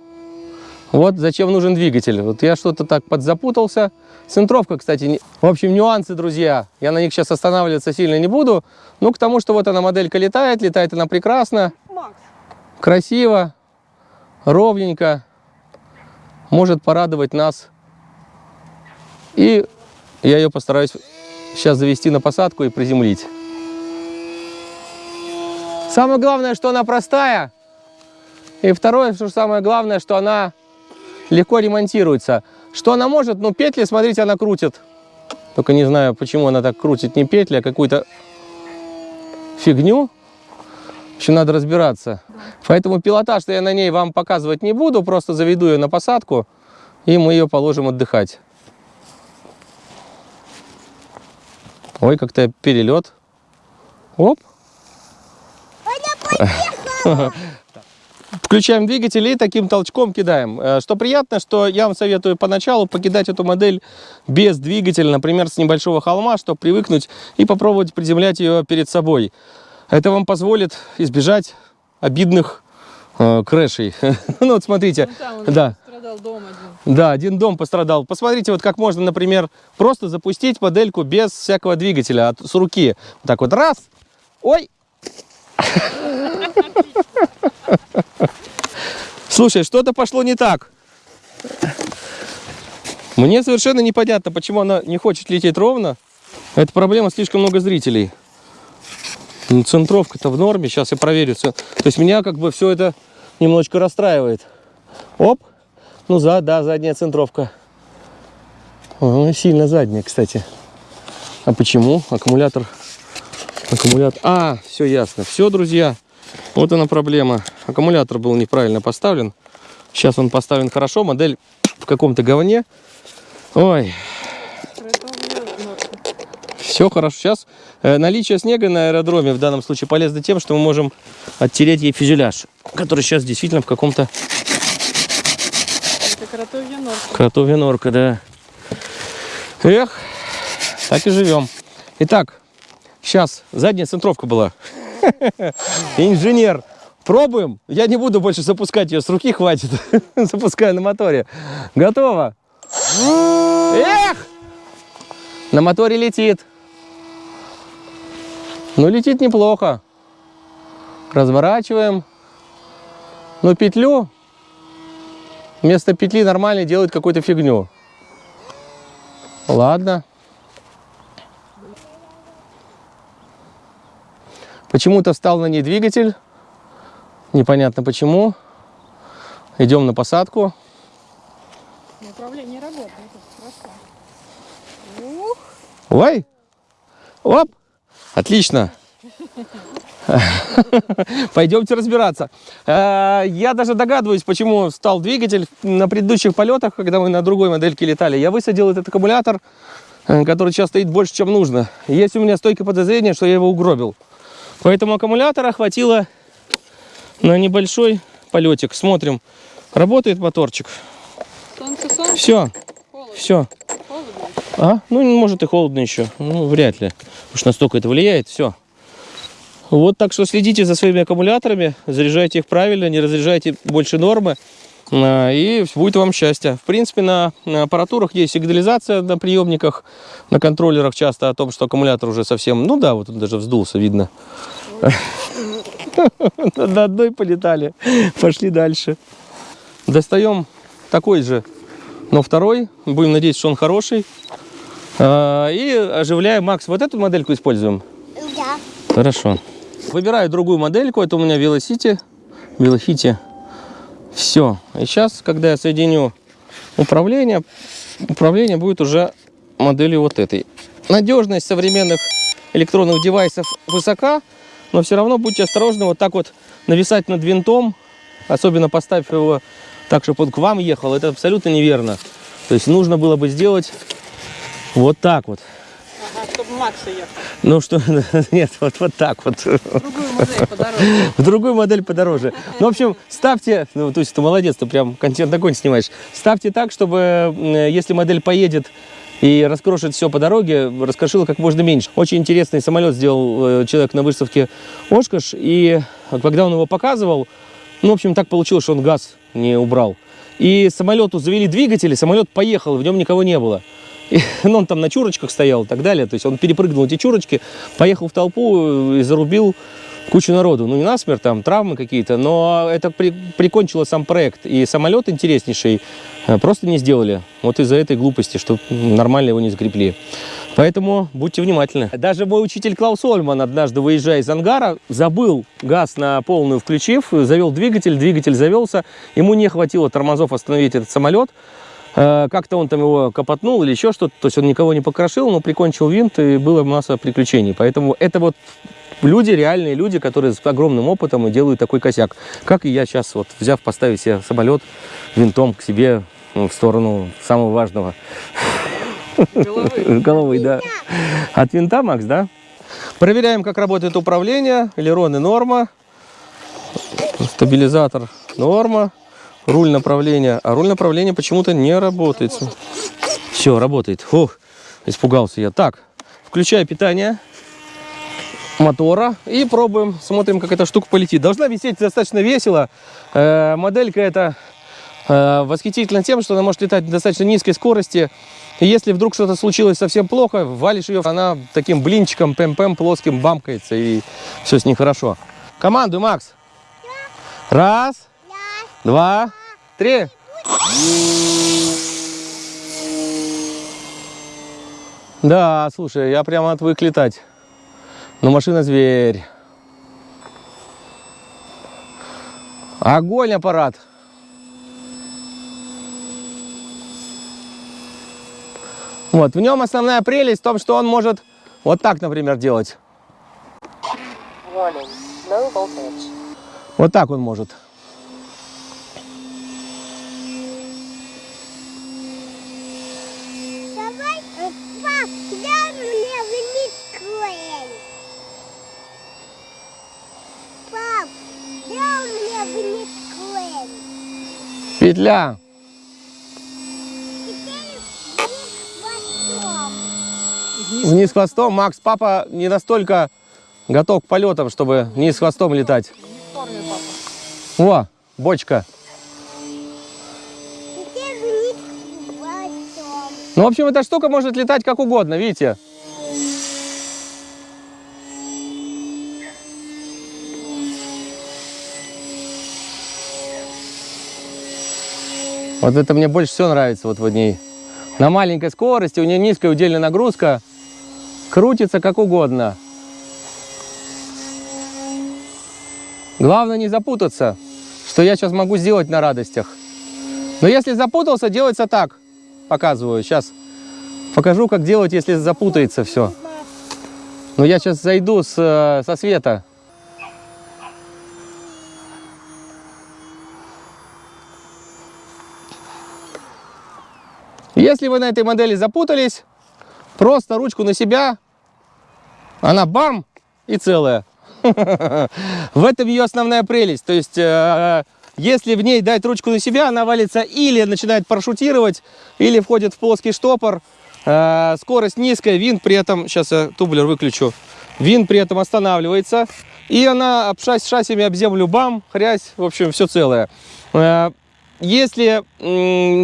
Вот зачем нужен двигатель. Вот я что-то так подзапутался. Центровка, кстати, не... в общем, нюансы, друзья. Я на них сейчас останавливаться сильно не буду. Ну, к тому, что вот она моделька летает, летает она прекрасно, Макс, красиво, ровненько. Может порадовать нас. И я ее постараюсь сейчас завести на посадку и приземлить. Самое главное, что она простая. И второе, что самое главное, что она легко ремонтируется. Что она может? Ну, петли, смотрите, она крутит. Только не знаю, почему она так крутит. Не петли, а какую-то фигню. Еще надо разбираться. Поэтому пилотаж я на ней вам показывать не буду. Просто заведу ее на посадку. И мы ее положим отдыхать. Ой, как-то перелет. Оп. Включаем двигатель и таким толчком кидаем. Э, Что приятно, что я вам советую поначалу покидать эту модель без двигателя, например, с небольшого холма, чтобы привыкнуть и попробовать приземлять ее перед собой. Это вам позволит избежать обидных э, крэшей. ну вот смотрите, ну да. Страдал дом один. Да, один дом пострадал. Посмотрите, вот как можно, например, просто запустить модельку без всякого двигателя, от, с руки. Вот так вот раз. Ой! Слушай, что-то пошло не так. Мне совершенно непонятно, почему она не хочет лететь ровно. Это проблема, слишком много зрителей. Ну, Центровка-то в норме, сейчас я проверю. всё. То есть меня как бы все это немножечко расстраивает. Оп. Ну, за, да, задняя центровка. О, сильно задняя, кстати. А почему? Аккумулятор. Аккумулятор. А, все ясно. Все, друзья. Вот она проблема. Аккумулятор был неправильно поставлен. Сейчас он поставлен хорошо. Модель в каком-то говне. Ой. Все хорошо. Сейчас э, наличие снега на аэродроме в данном случае полезно тем, что мы можем оттереть ей фюзеляж, который сейчас действительно в каком-то Это кротовья норка. кротовья норка, да. Эх, так и живем. Итак, сейчас задняя центровка была. Инженер. Пробуем. Я не буду больше запускать ее с руки, хватит. Запускаю на моторе. Готово. Эх! На моторе летит. Ну, летит неплохо. Разворачиваем. Ну, петлю вместо петли нормально делает какую-то фигню. Ладно. Почему-то встал на ней двигатель. Непонятно почему. Идем на посадку. Управление работает. Ух, Ой! Оп! Отлично! Пойдемте разбираться. Э, Я даже догадываюсь, почему встал двигатель на предыдущих полетах, когда мы на другой модельке летали. Я высадил этот аккумулятор, э, который сейчас стоит больше, чем нужно. Есть у меня стойкое подозрение, что я его угробил. Поэтому аккумулятора хватило на небольшой полетик. Смотрим. Работает моторчик. солнце, солнце. Все, Холодно. все. Холодно. А? Ну, может и холодно еще. Ну, вряд ли. Уж настолько это влияет. Все. Вот так что следите за своими аккумуляторами, заряжайте их правильно, не разряжайте больше нормы, а, и будет вам счастье. В принципе, на, аппаратурах есть сигнализация на приемниках, на контроллерах часто о том, что аккумулятор уже совсем... Ну да, вот он даже вздулся, видно. На одной полетали. Пошли дальше. Достаем такой же, но второй. Будем надеяться, что он хороший. А, И оживляем. Макс, вот эту модельку используем? Да. Хорошо. Выбираю другую модельку. Это у меня Velocity. Velocity. Все. И сейчас, когда я соединю управление, управление будет уже моделью вот этой. Надежность современных электронных девайсов высока, но все равно будьте осторожны вот так вот нависать над винтом, особенно поставив его так, чтобы он к вам ехал, это абсолютно неверно. То есть нужно было бы сделать вот так вот. Ага, чтобы Макса ехал. Ну что, нет, вот, вот так вот. Другую модель подороже. В другую модель подороже. Ну, в общем, ставьте, ну, то есть ты молодец, ты прям контент огонь снимаешь. Ставьте так, чтобы, м, если модель поедет и раскрошит все по дороге, раскрошила как можно меньше. Очень интересный самолет сделал э, человек на выставке Ошкаш, и когда он его показывал, ну, в общем, так получилось, что он газ не убрал. И самолету завели двигатель, и самолет поехал, в нем никого не было. Ну, он там на чурочках стоял и так далее. То есть он перепрыгнул эти чурочки, поехал в толпу и зарубил кучу народу. Ну, не насмерть, там травмы какие-то, но это при- прикончило сам проект. И самолет интереснейший э, просто не сделали. Вот из-за этой глупости, что нормально его не закрепили. Поэтому будьте внимательны. Даже мой учитель Клаус Ольман однажды, выезжая из ангара, забыл газ на полную включив, завел двигатель, двигатель завелся. Ему не хватило тормозов остановить этот самолет. Э, Как-то он там его капотнул или еще что-то. То есть он никого не покрошил, но прикончил винт, и была масса приключений. Поэтому это вот люди, реальные люди, которые с огромным опытом и делают такой косяк. Как и я сейчас, вот взяв, поставить себе самолет винтом к себе ну, в сторону самого важного. Головы. Головой, да. От винта, Макс, да? Проверяем, как работает управление. Элероны норма. Стабилизатор норма. Руль направления. А руль направления почему-то не работает. Все, работает. Фух, испугался я. Так, включаю питание мотора и пробуем, смотрим, как эта штука полетит. Должна висеть достаточно весело. Э, моделька эта э, восхитительна тем, что она может летать на достаточно низкой скорости. И если вдруг что-то случилось совсем плохо, валишь ее, она таким блинчиком, пэм-пэм, плоским бамкается, и все с ней хорошо. Команду, Макс. Раз, два, три. Да, слушай, я прямо отвык летать. Но машина зверь. Огонь аппарат. Вот, в нем основная прелесть в том, что он может вот так, например, делать. Warning, voltage. Вот так он может. Давай, э, пап, дай мне Петля. Вниз хвостом. Макс, папа не настолько готов к полетам, чтобы вниз хвостом летать. О, бочка. Ну, в общем, эта штука может летать как угодно, видите? Вот это мне больше всего нравится вот в ней. На маленькой скорости, у нее низкая удельная нагрузка, крутится как угодно. Главное не запутаться, что я сейчас могу сделать на радостях. Но если запутался, делается так. Показываю. Сейчас покажу, как делать, если запутается все. Но я сейчас зайду с, э, со света. Если вы на этой модели запутались, просто ручку на себя, она бам и целая. В этом ее основная прелесть. То есть, э, если в ней дать ручку на себя, она валится или начинает парашютировать, или входит в плоский штопор. Э, Скорость низкая, винт при этом, сейчас я тублер выключу, винт при этом останавливается. И она об шасси, об землю бам, хрясь, в общем, все целое. Э, Если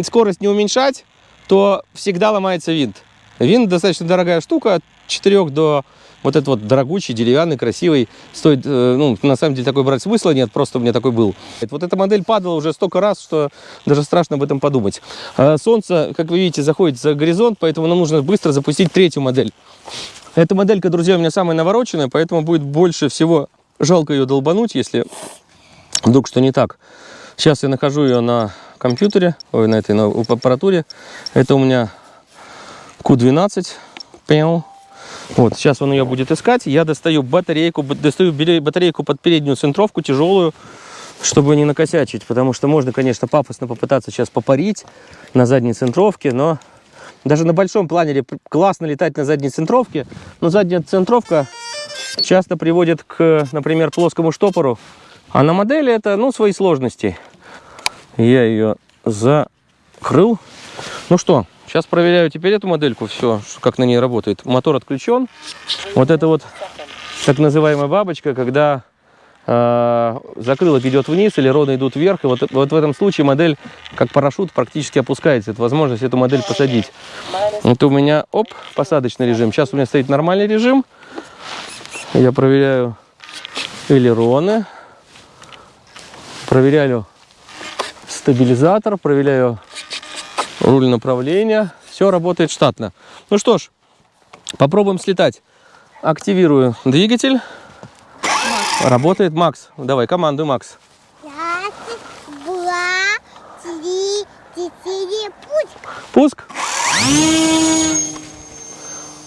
скорость не уменьшать, то всегда ломается винт. Винт достаточно дорогая штука, от 4 до вот этот вот дорогучий, деревянный, красивый, стоит, э, ну, на самом деле такой брать смысла нет, просто у меня такой был. Вот эта модель падала уже столько раз, что даже страшно об этом подумать. А Солнце, как вы видите, заходит за горизонт, поэтому нам нужно быстро запустить третью модель. Эта моделька, друзья, у меня самая навороченная, поэтому будет больше всего жалко ее долбануть, если вдруг что не так. Сейчас я нахожу ее на компьютере, ой, на этой на аппаратуре. Это у меня Q12. Пяу. Вот, сейчас он ее будет искать. Я достаю батарейку, достаю батарейку под переднюю центровку, тяжелую, чтобы не накосячить. Потому что можно, конечно, пафосно попытаться сейчас попарить на задней центровке, но даже на большом планере классно летать на задней центровке. Но задняя центровка часто приводит к, например, плоскому штопору. А на модели это, ну, свои сложности. Я ее закрыл. Ну что, сейчас проверяю теперь эту модельку, все, как на ней работает. Мотор отключен. Вот это вот так называемая бабочка, когда э, закрылок идет вниз, или роды идут вверх. И вот, вот в этом случае модель, как парашют, практически опускается. Это возможность эту модель посадить. Вот у меня, оп, посадочный режим. Сейчас у меня стоит нормальный режим. Я проверяю элероны. Проверяю стабилизатор, проверяю руль направления. Все работает штатно. Ну что ж, попробуем слетать. Активирую двигатель. Работает Макс. Давай, командуй, Макс. Пуск.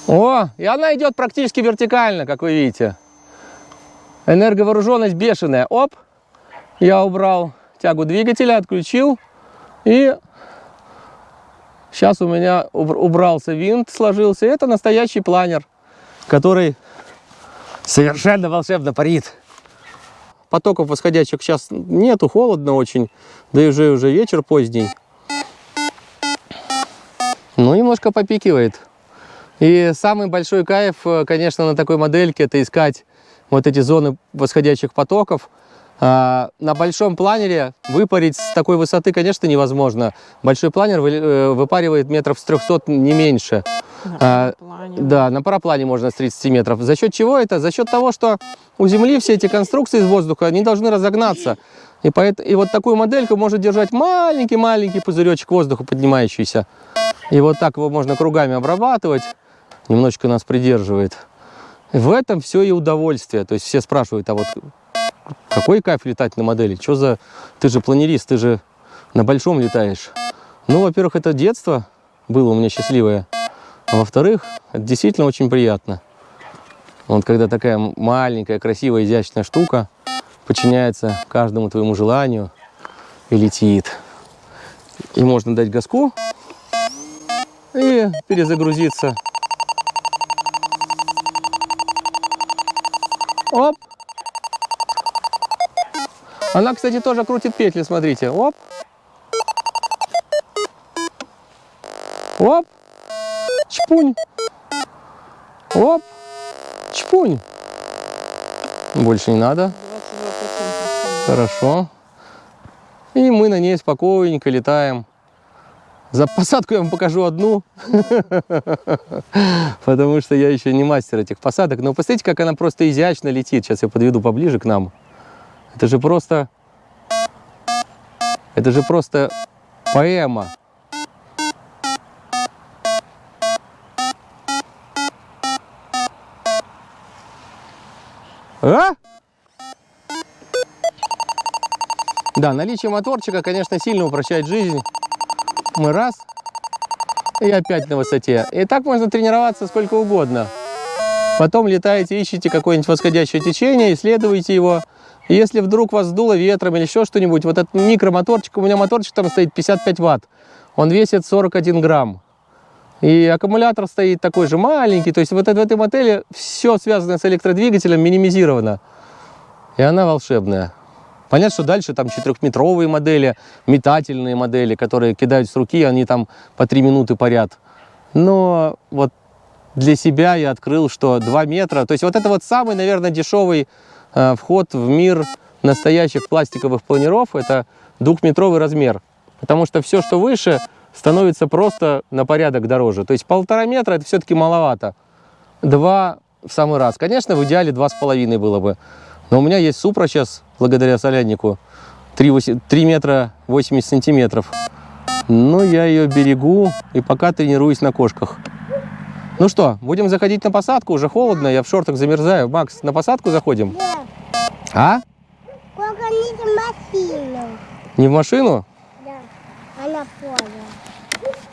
О, и она идет практически вертикально, как вы видите. Энерговооруженность бешеная. Оп, я убрал тягу двигателя, отключил. И сейчас у меня убр- убрался винт, сложился. Это настоящий планер, который совершенно волшебно парит. Потоков восходящих сейчас нету, холодно очень. Да и уже, уже вечер поздний. Ну, немножко попикивает. И самый большой кайф, э, конечно, на такой модельке, это искать вот эти зоны восходящих потоков. А, На большом планере выпарить с такой высоты, конечно, невозможно. Большой планер э, выпаривает метров с 300, не меньше. А, Да, на параплане можно с 30 метров. За счет чего это? За счет того, что у Земли все эти конструкции из воздуха, они должны разогнаться. И, поэт- и вот такую модельку может держать маленький-маленький пузыречек воздуха поднимающийся. И вот так его можно кругами обрабатывать. Немножечко нас придерживает. В этом все и удовольствие. То есть все спрашивают, а вот какой кайф летать на модели? Что за... Ты же планерист, ты же на большом летаешь. Ну, во-первых, это детство было у меня счастливое. А во-вторых, это действительно очень приятно. Вот когда такая маленькая, красивая, изящная штука подчиняется каждому твоему желанию и летит. И можно дать газку и перезагрузиться. Оп. Она, кстати, тоже крутит петли, смотрите. Оп. Оп. Чпунь. Оп. Чпунь. Больше не надо. Хорошо. И мы на ней спокойненько летаем. За посадку я вам покажу одну, потому что я еще не мастер этих посадок. Но посмотрите, как она просто изящно летит. Сейчас я подведу поближе к нам. Это же просто... Это же просто поэма. А? Да, наличие моторчика, конечно, сильно упрощает жизнь. Мы раз, и опять на высоте. И так можно тренироваться сколько угодно. Потом летаете, ищете какое-нибудь восходящее течение, исследуете его. Если вдруг вас сдуло ветром или еще что-нибудь, вот этот микромоторчик, у меня моторчик там стоит 55 ватт, он весит 41 грамм. И аккумулятор стоит такой же маленький, то есть вот в этой модели все связанное с электродвигателем минимизировано. И она волшебная. Понятно, что дальше там четырехметровые модели, метательные модели, которые кидают с руки, они там по три минуты парят. Но вот для себя я открыл, что 2 метра, то есть вот это вот самый, наверное, дешевый вход в мир настоящих пластиковых планеров, это двухметровый размер. Потому что все, что выше, становится просто на порядок дороже. То есть полтора метра это все-таки маловато. Два в самый раз. Конечно, в идеале два с половиной было бы. Но у меня есть Супра сейчас, благодаря соляднику, 3, метра 80 сантиметров. Ну, я ее берегу и пока тренируюсь на кошках. Ну что, будем заходить на посадку, уже холодно, я в шортах замерзаю. Макс, на посадку заходим? Да. А? Только не в машину. Не в машину? Да. А на поле.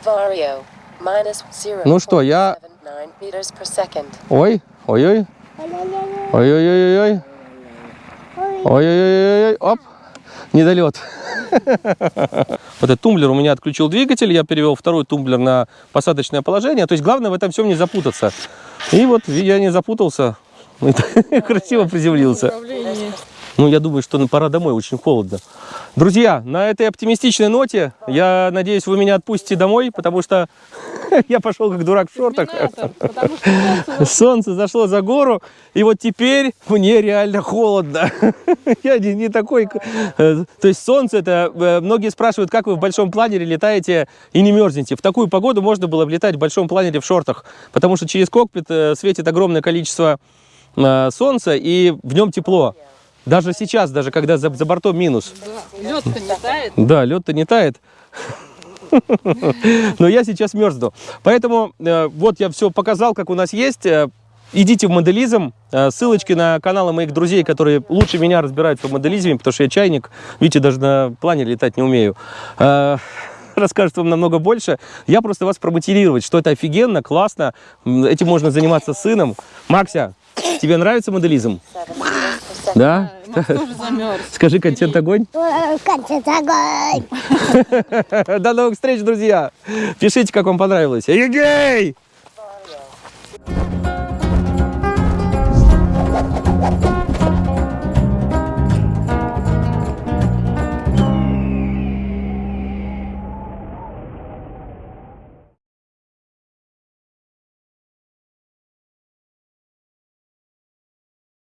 Vario, minus 0. Ну что, я- 9 meters per second. Ой, ой-ой, Ой-ой-ой. ой-ой-ой-ой, Ой. ой-ой-ой, оп, недолет. Вот этот тумблер у меня отключил двигатель, я перевел второй тумблер на посадочное положение. То есть главное в этом всем не запутаться. И вот я не запутался, красиво приземлился. Ну, я думаю, что пора домой, очень холодно. Друзья, на этой оптимистичной ноте, я надеюсь, вы меня отпустите домой, потому что я пошел как дурак в шортах. Солнце зашло за гору, и вот теперь мне реально холодно. Я не, не такой... э, То есть солнце это... э, Многие спрашивают, как вы в большом планере летаете и не мерзнете. В такую погоду можно было бы летать в большом планере в шортах, потому что через кокпит э, светит огромное количество солнца, и в нем тепло. Даже сейчас, даже когда за, за бортом минус. лед-то не тает. Да, лед-то не тает. Но я сейчас мерзну. Поэтому э, вот я все показал, как у нас есть. Э, Идите в моделизм. Э, Ссылочки на каналы моих друзей, которые лучше меня разбираются в моделизме, потому что я чайник. Видите, даже на плане летать не умею. Расскажут вам намного больше. Я просто вас промотивировать, что это офигенно, классно. Этим можно заниматься с сыном. Макся, тебе нравится моделизм? 7 да? Скажи контент огонь. Контент огонь. До новых встреч, друзья. Пишите, как вам понравилось. Егей!